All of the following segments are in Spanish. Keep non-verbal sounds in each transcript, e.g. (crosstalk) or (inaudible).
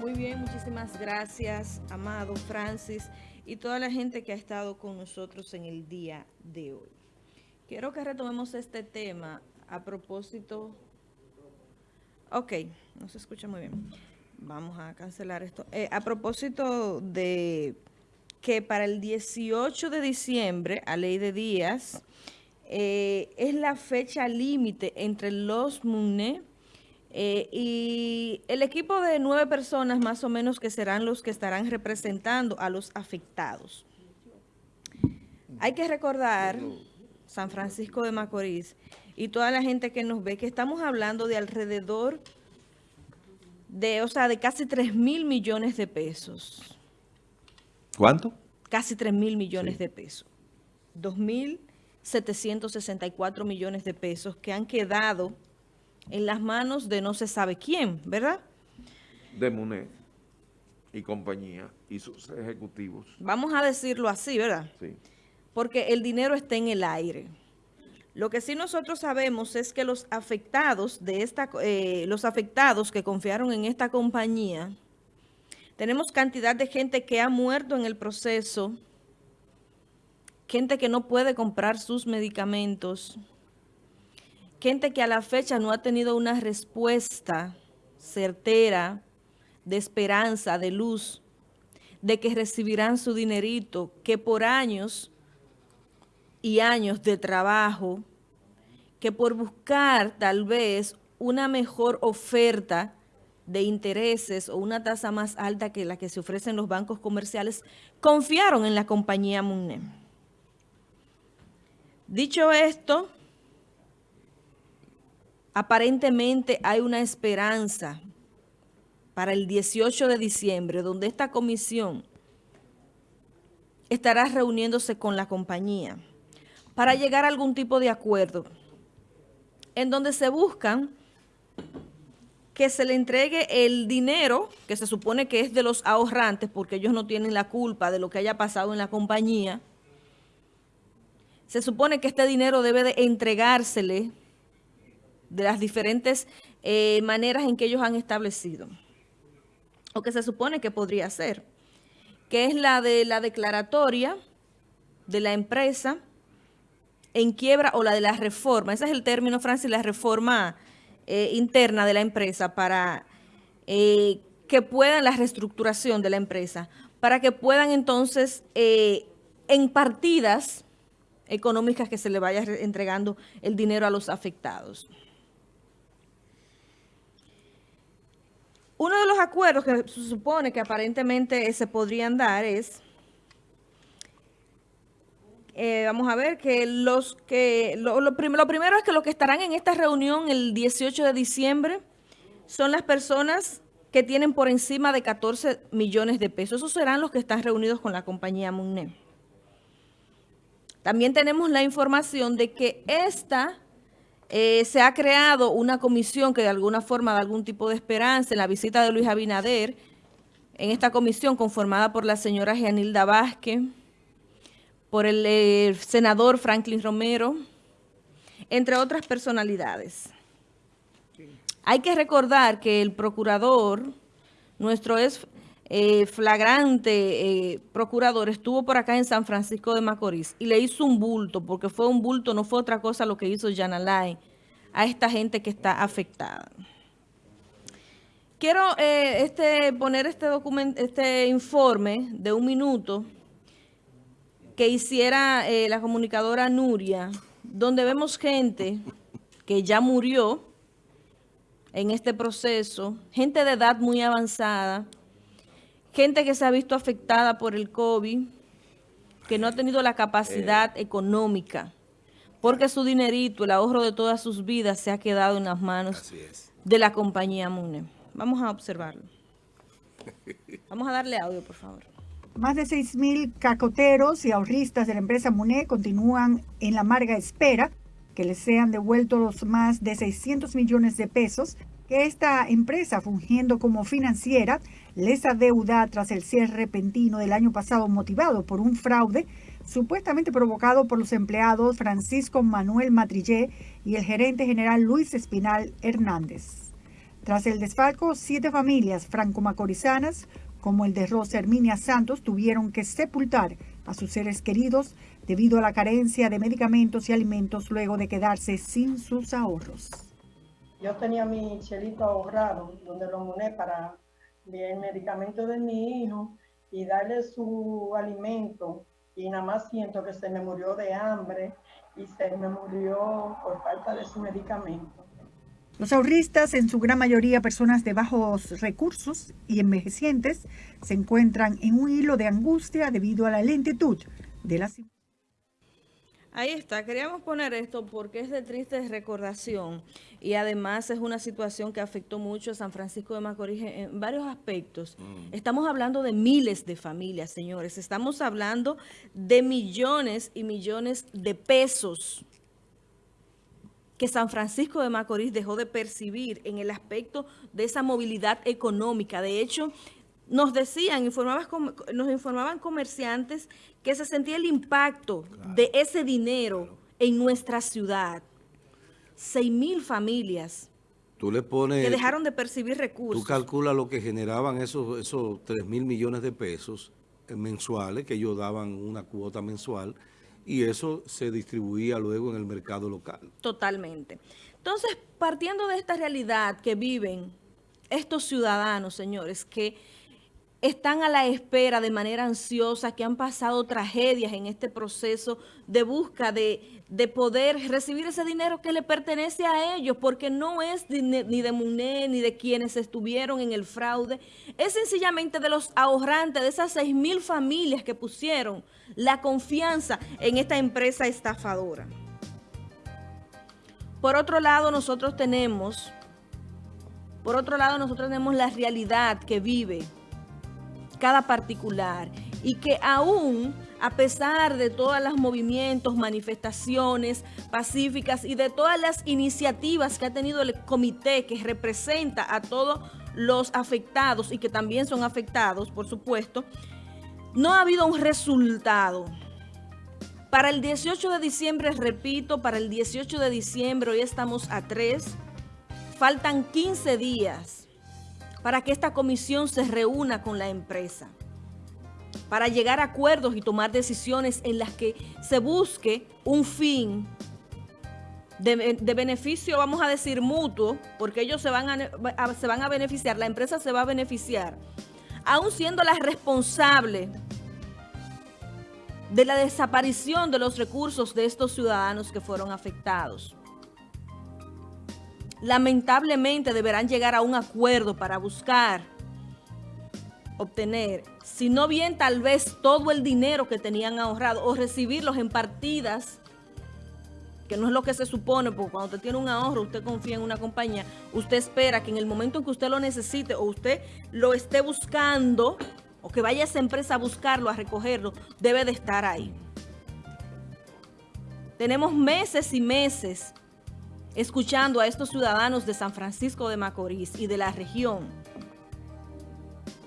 Muy bien, muchísimas gracias, Amado, Francis y toda la gente que ha estado con nosotros en el día de hoy. Quiero que retomemos este tema a propósito... Ok, no se escucha muy bien. Vamos a cancelar esto. Eh, a propósito de que para el 18 de diciembre, a ley de días, eh, es la fecha límite entre los MUNE eh, y el equipo de nueve personas más o menos que serán los que estarán representando a los afectados. Hay que recordar, San Francisco de Macorís, y toda la gente que nos ve, que estamos hablando de alrededor de, o sea, de casi 3 mil millones de pesos. ¿Cuánto? Casi 3 mil millones de pesos. 2.764 millones de pesos que han quedado en las manos de no se sabe quién, ¿verdad? De MUNED y compañía y sus ejecutivos. Vamos a decirlo así, ¿verdad? Sí. Porque el dinero está en el aire. Lo que sí nosotros sabemos es que los afectados de esta, eh, los afectados que confiaron en esta compañía, tenemos cantidad de gente que ha muerto en el proceso, gente que no puede comprar sus medicamentos, gente que a la fecha no ha tenido una respuesta certera, de esperanza, de luz, de que recibirán su dinerito, que por años y años de trabajo, que por buscar tal vez una mejor oferta de intereses o una tasa más alta que la que se ofrecen los bancos comerciales, confiaron en la compañía MUNEM. Dicho esto, aparentemente hay una esperanza para el 18 de diciembre, donde esta comisión estará reuniéndose con la compañía para llegar a algún tipo de acuerdo en donde se buscan que se le entregue el dinero que se supone que es de los ahorrantes porque ellos no tienen la culpa de lo que haya pasado en la compañía. Se supone que este dinero debe de entregársele de las diferentes eh, maneras en que ellos han establecido, o que se supone que podría ser, que es la de la declaratoria de la empresa en quiebra o la de la reforma, ese es el término, Francis, la reforma eh, interna de la empresa para eh, que puedan, la reestructuración de la empresa, para que puedan entonces en partidas económicas que se le vaya entregando el dinero a los afectados. Uno de los acuerdos que se supone que aparentemente se podrían dar es, eh, vamos a ver, que los que, lo, primero es que los que estarán en esta reunión el 18 de diciembre son las personas que tienen por encima de 14 millones de pesos. Esos serán los que están reunidos con la compañía MUNE. También tenemos la información de que esta eh, se ha creado una comisión que de alguna forma da algún tipo de esperanza en la visita de Luis Abinader, en esta comisión conformada por la señora Gianilda Vázquez, por el eh, senador Franklin Romero, entre otras personalidades. Hay que recordar que el procurador, nuestro es eh, flagrante procurador, estuvo por acá en San Francisco de Macorís y le hizo un bulto, porque fue un bulto, no fue otra cosa lo que hizo Yanalay a esta gente que está afectada. Quiero eh, este, poner este, este informe de un minuto que hiciera eh, la comunicadora Nuria, donde vemos gente que ya murió en este proceso, gente de edad muy avanzada, gente que se ha visto afectada por el COVID, que no ha tenido la capacidad eh. económica, porque su dinerito, el ahorro de todas sus vidas se ha quedado en las manos de la compañía MUNE. Vamos a observarlo. Vamos a darle audio, por favor. Más de 6.000 cacoteros y ahorristas de la empresa MUNE continúan en la amarga espera que les sean devueltos los más de 600 millones de pesos esta empresa, fungiendo como financiera, les adeuda tras el cierre repentino del año pasado motivado por un fraude supuestamente provocado por los empleados Francisco Manuel Matrillé y el gerente general Luis Espinal Hernández. Tras el desfalco, siete familias franco-macorizanas, como el de Rosa Herminia Santos, tuvieron que sepultar a sus seres queridos debido a la carencia de medicamentos y alimentos luego de quedarse sin sus ahorros. Yo tenía mi chelito ahorrado, donde lo muné para el medicamento de mi hijo y darle su alimento y nada más siento que se me murió de hambre y se me murió por falta de su medicamento. Los ahorristas, en su gran mayoría personas de bajos recursos y envejecientes, se encuentran en un hilo de angustia debido a la lentitud de la Ahí está, queríamos poner esto porque es de triste recordación y además es una situación que afectó mucho a San Francisco de Macorís en varios aspectos. Mm. Estamos hablando de miles de familias, señores. Estamos hablando de millones y millones de pesos que San Francisco de Macorís dejó de percibir en el aspecto de esa movilidad económica. De hecho, nos decían, nos informaban comerciantes que se sentía el impacto de ese dinero en nuestra ciudad. Seis mil familias tú le pones, que dejaron de percibir recursos. Tú calculas lo que generaban esos, esos 3 mil millones de pesos mensuales, que ellos daban una cuota mensual, y eso se distribuía luego en el mercado local. Totalmente. Entonces, partiendo de esta realidad que viven estos ciudadanos, señores, que están a la espera de manera ansiosa, que han pasado tragedias en este proceso de busca de, poder recibir ese dinero que le pertenece a ellos, porque no es ni de MUNE ni de quienes estuvieron en el fraude, es sencillamente de los ahorrantes, de esas seis mil familias que pusieron la confianza en esta empresa estafadora. Por otro lado, nosotros tenemos, por otro lado, nosotros tenemos la realidad que vive cada particular y que aún a pesar de todos los movimientos, manifestaciones pacíficas y de todas las iniciativas que ha tenido el comité que representa a todos los afectados y que también son afectados, por supuesto, no ha habido un resultado. Para el 18 de diciembre, repito, para el 18 de diciembre, hoy estamos a 3, faltan 15 días para que esta comisión se reúna con la empresa, para llegar a acuerdos y tomar decisiones en las que se busque un fin de, beneficio, vamos a decir, mutuo, porque ellos se van a, se van a beneficiar, la empresa se va a beneficiar, aún siendo la responsable de la desaparición de los recursos de estos ciudadanos que fueron afectados lamentablemente deberán llegar a un acuerdo para buscar obtener, si no bien tal vez todo el dinero que tenían ahorrado o recibirlos en partidas, que no es lo que se supone, porque cuando usted tiene un ahorro, usted confía en una compañía, usted espera que en el momento en que usted lo necesite o usted lo esté buscando, o que vaya a esa empresa a buscarlo, a recogerlo, debe de estar ahí. Tenemos meses y meses escuchando a estos ciudadanos de San Francisco de Macorís y de la región,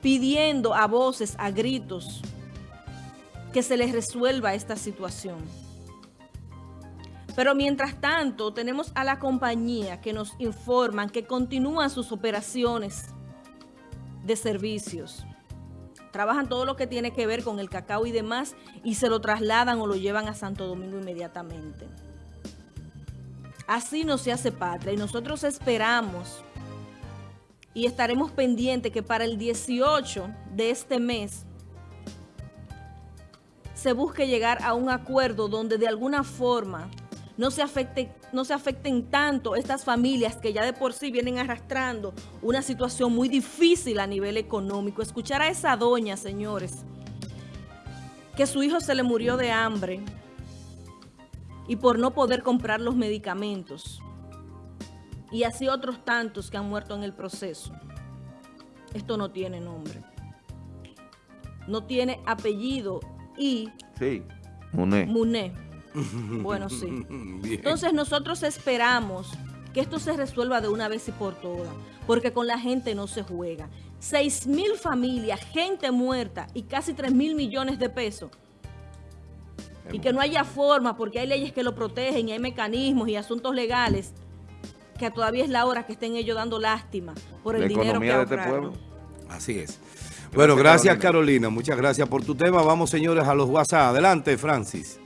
pidiendo a voces, a gritos, que se les resuelva esta situación. Pero mientras tanto, tenemos a la compañía que nos informan que continúan sus operaciones de servicios. Trabajan todo lo que tiene que ver con el cacao y demás y se lo trasladan o lo llevan a Santo Domingo inmediatamente. Así no se hace patria y nosotros esperamos y estaremos pendientes que para el 18 de este mes se busque llegar a un acuerdo donde de alguna forma no se, afecte, no se afecten tanto estas familias que ya de por sí vienen arrastrando una situación muy difícil a nivel económico. Escuchar a esa doña, señores, que su hijo se le murió de hambre, y por no poder comprar los medicamentos. Y así otros tantos que han muerto en el proceso. Esto no tiene nombre. No tiene apellido y... Sí, Muné. Muné. (laughs) Bueno, sí. Entonces nosotros esperamos que esto se resuelva de una vez y por todas, porque con la gente no se juega. 6 mil familias, gente muerta y casi 3 mil millones de pesos y que no haya forma, porque hay leyes que lo protegen y hay mecanismos y asuntos legales que todavía es la hora que estén ellos dando lástima por el La dinero que economía de este pueblo. Así es. Bueno, gracias Carolina. Carolina. Muchas gracias por tu tema. Vamos, señores, a los WhatsApp. Adelante, Francis.